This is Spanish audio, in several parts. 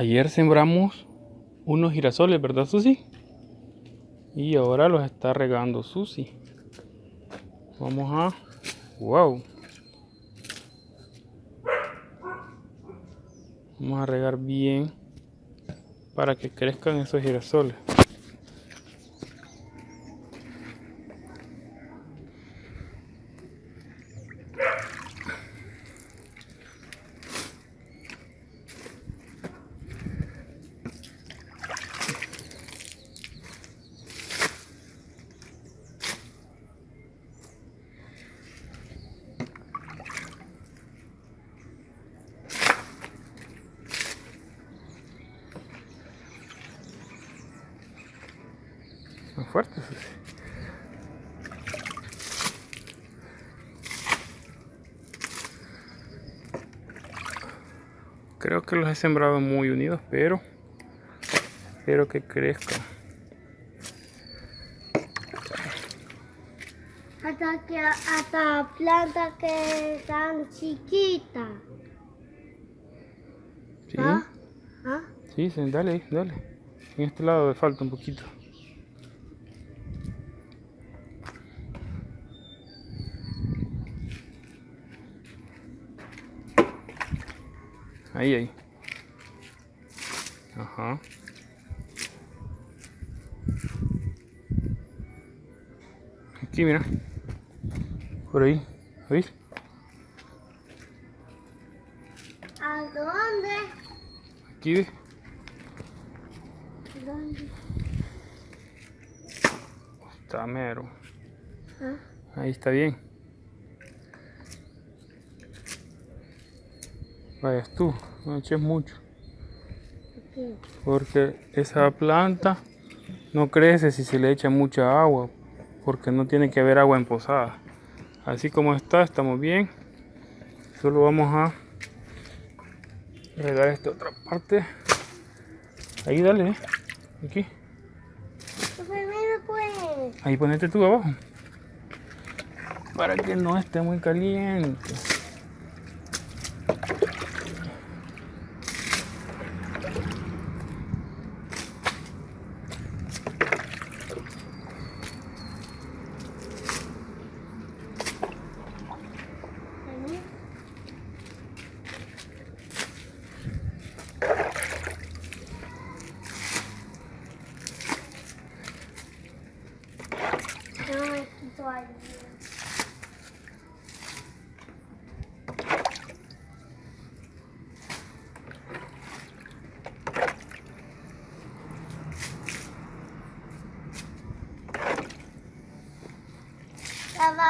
Ayer sembramos unos girasoles, ¿verdad, Susi? Y ahora los está regando Susi. Vamos a... ¡Wow! Vamos a regar bien para que crezcan esos girasoles. Fuertes. Creo que los he sembrado muy unidos, pero espero que crezcan. Hasta que hasta plantas que están chiquitas. Sí. ¿Ah? ¿Ah? Sí, dale, dale. En este lado falta un poquito. Ahí, ahí. Ajá. Aquí, mira. Por ahí. ¿Veis? ¿A dónde? Aquí, ¿ves? ¿Dónde? Está mero. ¿Ah? Ahí está bien. Vayas tú, no eches mucho. Porque esa planta no crece si se le echa mucha agua. Porque no tiene que haber agua en posada. Así como está, estamos bien. Solo vamos a regar esta otra parte. Ahí dale, ¿eh? aquí. Primero pues. Ahí ponete tú abajo. Para que no esté muy caliente. Vení. No me quito ahí.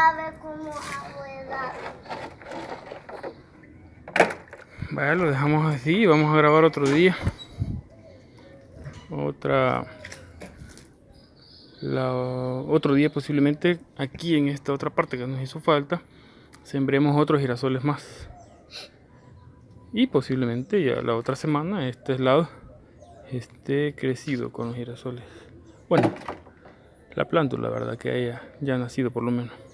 Ya va a ver cómo abuela. Vaya, lo dejamos así vamos a grabar otro día. Otra. Otro día posiblemente aquí en esta otra parte que nos hizo falta. Sembremos otros girasoles más. Y posiblemente ya la otra semana este lado esté crecido con los girasoles. Bueno, la plántula, la verdad que haya ya nacido por lo menos.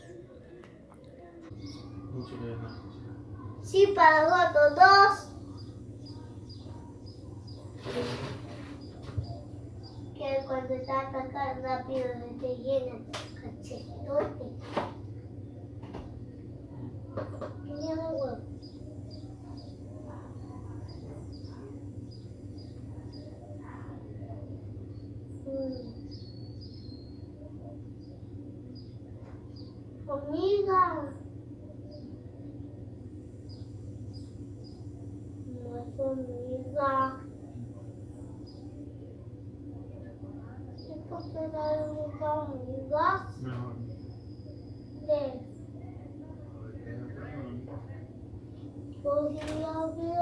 Sí, para los dos. Que cuando está atacando rápido te llena cachetote. Mira. Mm. 不要不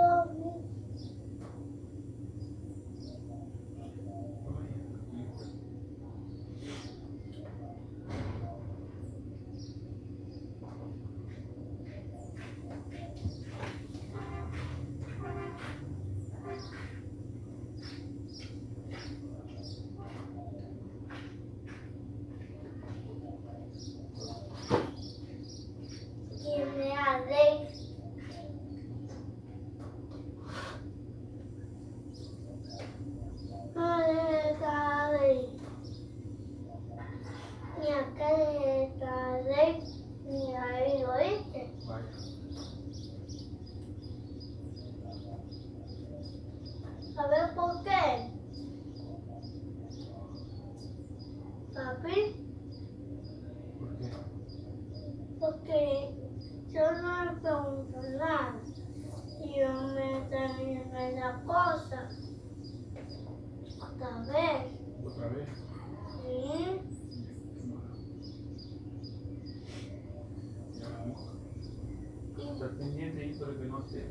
Y Estás pendiente ahí para que no te.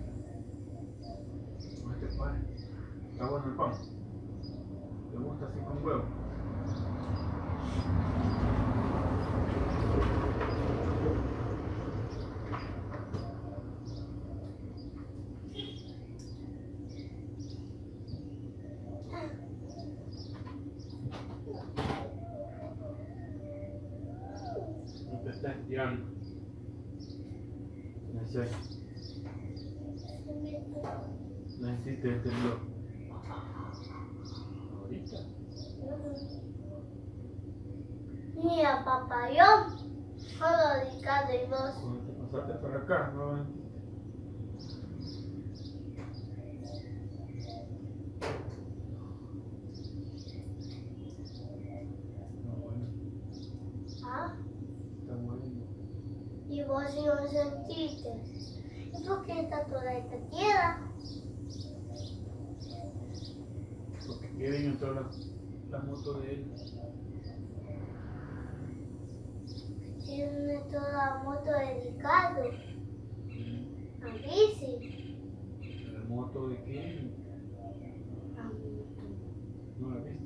No te pare. Está bueno el pan. ¿Te gusta así con huevo? No te estás estirando. Necesitas necesitas este blog. Ahorita. Mira, papá, yo solo dedicado y vos. Cuando te pasaste para acá, no Está bueno, ¿Ah? está bueno. Y vos si no sentiste. ¿Y por qué está toda esta tierra? Porque Kevin entró la, de él. Tiene toda la moto dedicado. A bici. La moto de Kevin. A moto. ¿No la viste?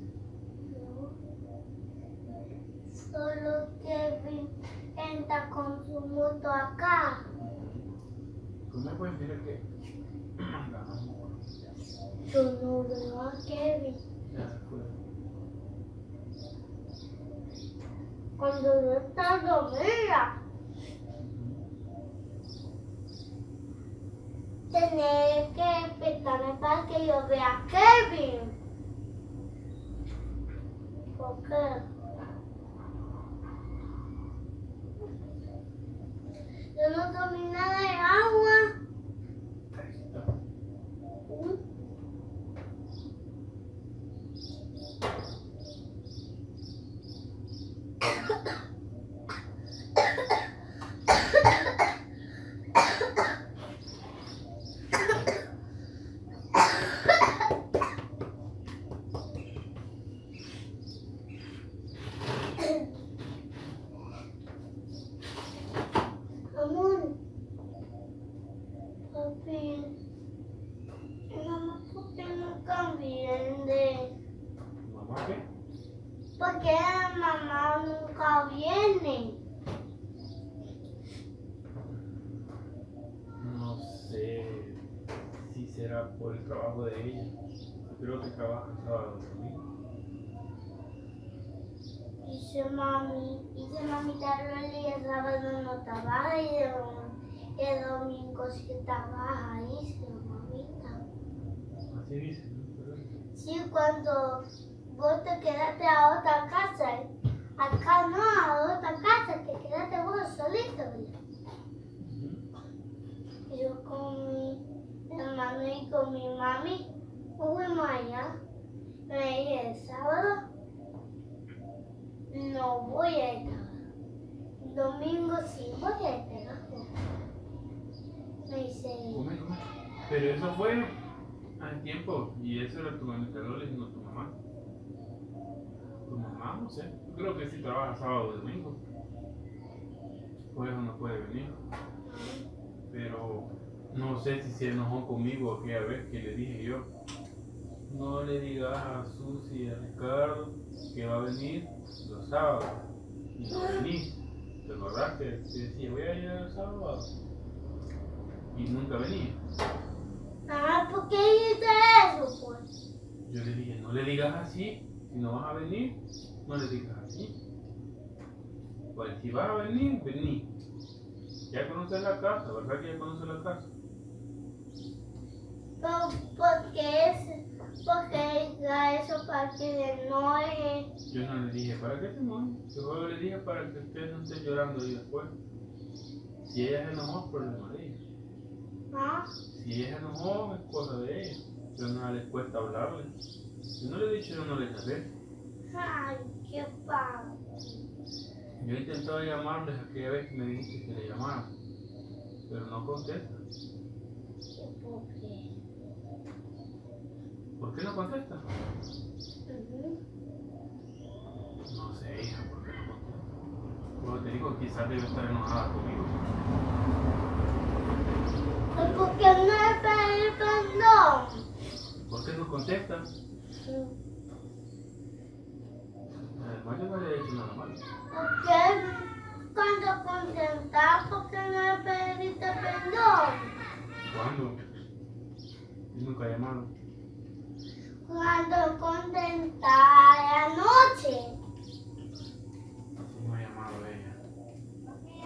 No. Solo Kevin entra con su moto acá. ¿Cómo puedes mirar que? Yo no veo a Kevin. Ya se fue. Cuando no está dormida, tener que despertarme para que yo vea Kevin. ¿Por qué? Yo no tomé nada de agua. Ahí está. ¿Mm? Amor, papi, mamá, ¿por qué nunca viene? ¿Mamá qué? ¿Por qué mamá nunca viene? No sé si será por el trabajo de ella. Creo que trabaja sábado y domingo. Dice mami, dice mami, vez el sábado no trabaja y el, el domingo sí trabaja, dice mamita. Así dice, ¿no? Sí, cuando vos te quedaste a otra casa, acá no, a otra casa, te quedaste vos solito, yo con mi hermano y con mi mami fuimos allá. Me dije el sábado no voy a estar. Domingo sí voy a estar. Me dice. Pero eso fue al tiempo y eso era tu administrador y no tu mamá, no sé. Yo creo que sí trabaja sábado y domingo. Por eso no puede venir. Pero no sé si se enojó conmigo aquella vez que le dije yo. No le digas a Susi y a Ricardo que va a venir los sábados. Y no venís. ¿Te acordás que te decía voy a ir el sábado? Y nunca venía. ah, ¿por qué hice eso, pues? Yo le dije, no le digas así, si no vas a venir, no le digas así. Pues si vas a venir, vení. Ya conoces la casa, ¿verdad que ya conoces la casa? Pero, ¿por qué es? Porque diga eso para que no es. Yo no le dije, ¿para qué te enojas? Yo solo le dije para que usted no esté llorando ahí después. Si ella se enojó, es problema de ella. ¿Ah? Si ella se enojó, es cosa de ella. Pero no les cuesta hablarle. Yo no le he dicho, yo no le llamé. Ay, qué padre. Yo he intentado llamarles aquella vez que me dijiste que le llamara. Pero no contesta. ¿Por qué? contesta? Ujú. No sé, hija, ¿por qué no contesta? Como te digo, quizás debe estar enojada conmigo. ¿Y por qué no le pedí perdón? ¿Por qué no contesta? Además, yo no le he dicho nada malo. ¿Por qué cuando contestas, por qué no le pediste perdón? ¿Cuándo? Yo nunca he llamado. Cuando contestas anoche. Así no ha llamado ella. ¿Por qué?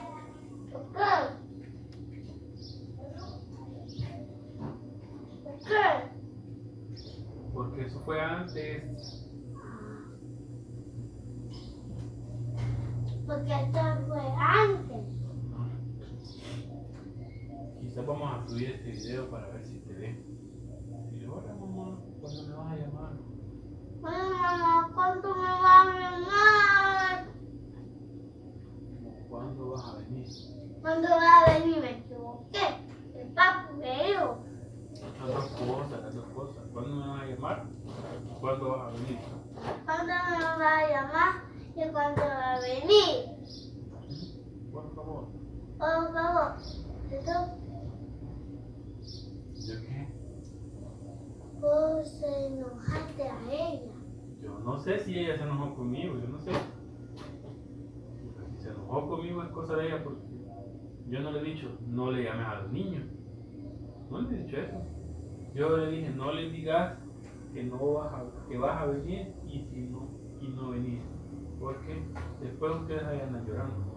¿Por qué? Porque eso fue antes. Porque esto fue antes. Quizás vamos a subir este video para ver si te ve. Y hola mamá, ¿cuándo me vas a llamar? Bueno, mamá, ¿cuánto me va a llamar? ¿Cuándo vas a venir? ¿Cuándo va a venir? Me equivoqué. El papu me dijo. Las dos cosas, las dos cosas. ¿Cuándo me vas a llamar? ¿Cuándo vas a venir? ¿Cuándo me va a llamar? ¿Y cuándo va a venir? Por favor. Por favor. ¿Yo qué? vos enojaste a ella. Yo no sé si ella se enojó conmigo, yo no sé. Si se enojó conmigo es cosa de ella porque yo no le he dicho, no le llames a los niños. No le he dicho eso. Yo le dije, no le digas que no vas a, que vas a venir y si no, y no venir. Porque después ustedes andan llorando.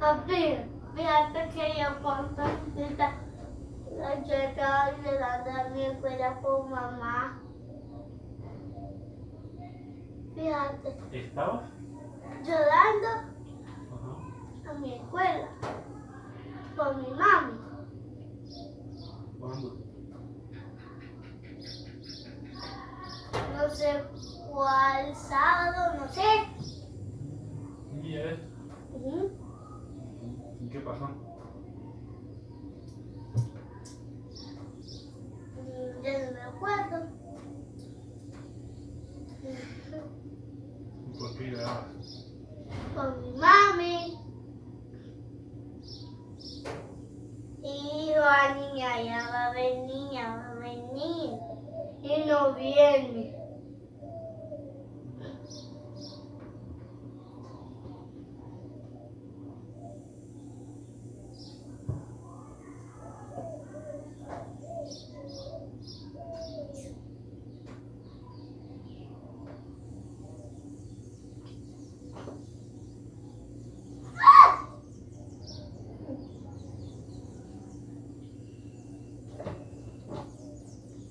Papi, fíjate que yo cuando yo estaba llorando a mi escuela por mamá. Fíjate, ¿Estabas? llorando Ajá. a mi escuela por mi mami. ¿Cuándo? No sé cuál sábado, no sé. ¿Qué día es? Ujú. ¿Y qué pasó? Mm, Ya no me acuerdo. ¿Y por qué llorabas? Con mi mami. Y la niña ya va a venir, ya va a venir. Y no viene.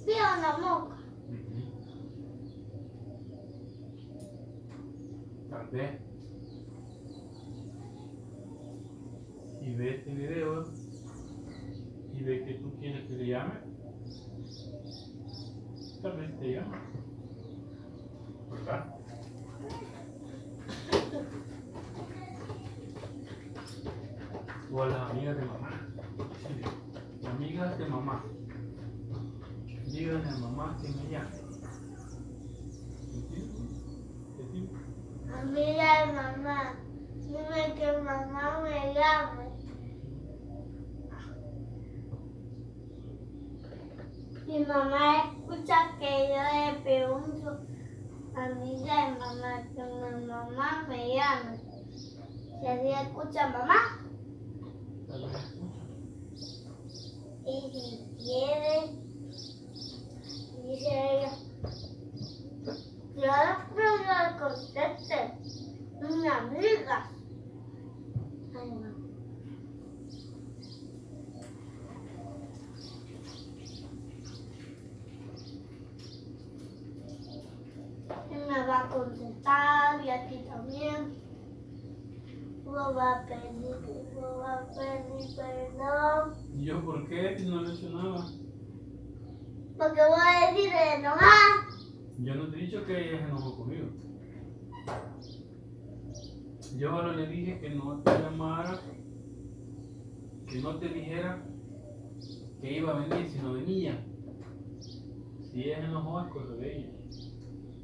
Vio una moca. Tal vez. Si ve este video y ve que tú quieres que le llame, tal vez te llame. ¿Verdad? O a las amigas de mamá. Sí, amigas de mamá. Díganle a mamá que me llame. Mamá. Dime que mamá me llame. Mi mamá escucha que yo le pregunto a de mamá que mi mamá me llame. Y así escucha mamá. Y si quiere, dice ella, claro que no conteste, mi amiga. Ay. Y me va a contestar y a ti también. Lo va a pedir, lo va a pedir perdón. ¿Y yo por qué? Si no le he. Yo no te he dicho que ella se enojó conmigo. Yo solo le dije que no te llamara, que no te dijera que iba a venir si no venía. Si ella se enojó es cosa de ella.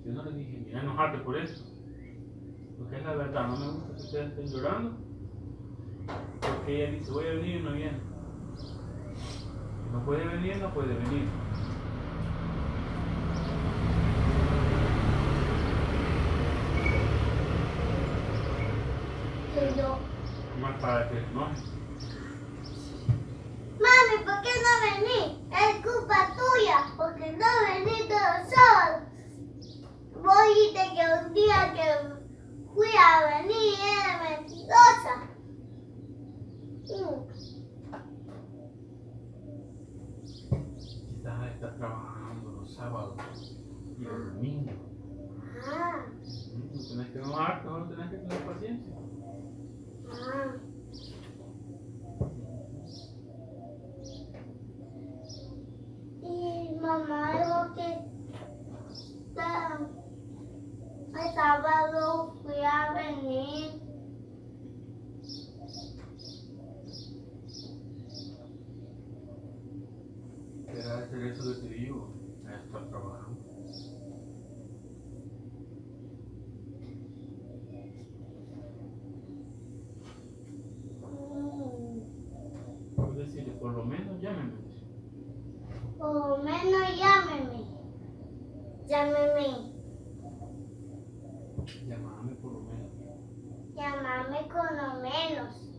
Yo no le dije, mira, enojarte por eso. Porque es la verdad, no me gusta que ustedes estén llorando. Porque ella dice, voy a venir y no viene. No puede venir, no puede venir. Que yo, Más para que no. mami, ¿por qué no vení? Es culpa tuya, porque no vení todos sábados. Vos dijiste que un día que fui a venir era mentirosa. Estás, estás trabajando los sábados y los domingos. Ah, No tenés que enojarte, solo tenés que tener paciencia. ah. Y mamá dijo que está- el sábado fui a venir. Era hacer eso que te digo, a estar trabajando. Mm, Puedes decirle, por lo menos llámeme. Por lo menos llámeme. Llámeme. Llámame por lo menos. Llámame con lo menos.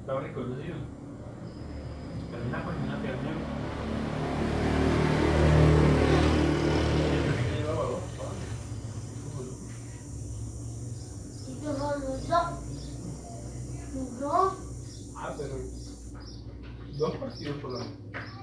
Está rico Dá partidos pouquinho pra.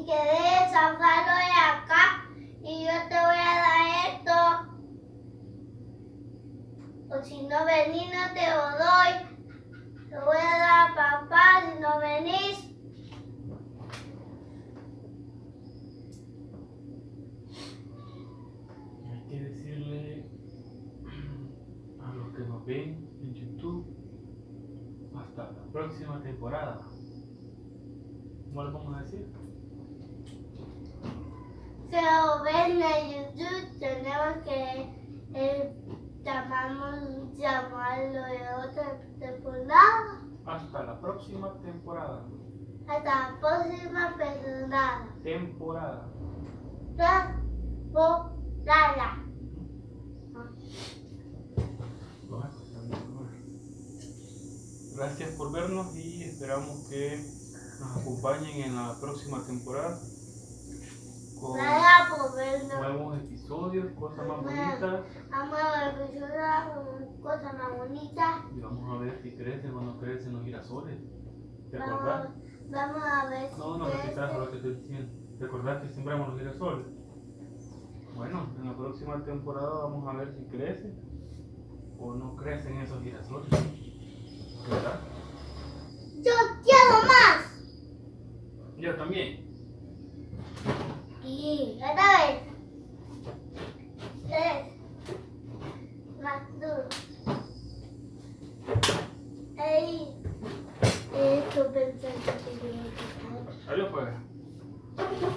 Y que dejes sacarlo de acá y yo te voy a dar esto. O si no venís no te lo doy. Te voy a dar a papá si no venís. Hay que decirle a los que nos ven en YouTube hasta la próxima temporada. ¿Cómo le vamos a decir? Se lo ven en YouTube, tenemos que eh, llamamos, llamarlo de otra temporada. Hasta la próxima temporada. Hasta la próxima temporada. Temporada. Temporada. Gracias por vernos y esperamos que nos acompañen en la próxima temporada con nuevos episodios, cosas más bonitas Vamos a ver con cosas más bonitas. y vamos a ver si crecen o no crecen los girasoles. ¿Te acordás? vamos a ver si No, no repitas lo que estoy diciendo. ¿Te acordás que sembramos los girasoles? Bueno, en la próxima temporada vamos a ver si crece o no crecen esos girasoles. ¿Verdad? Yo quiero más. Yo también. E vai dar Três. Quatro. ei Eu tô pensando que eu.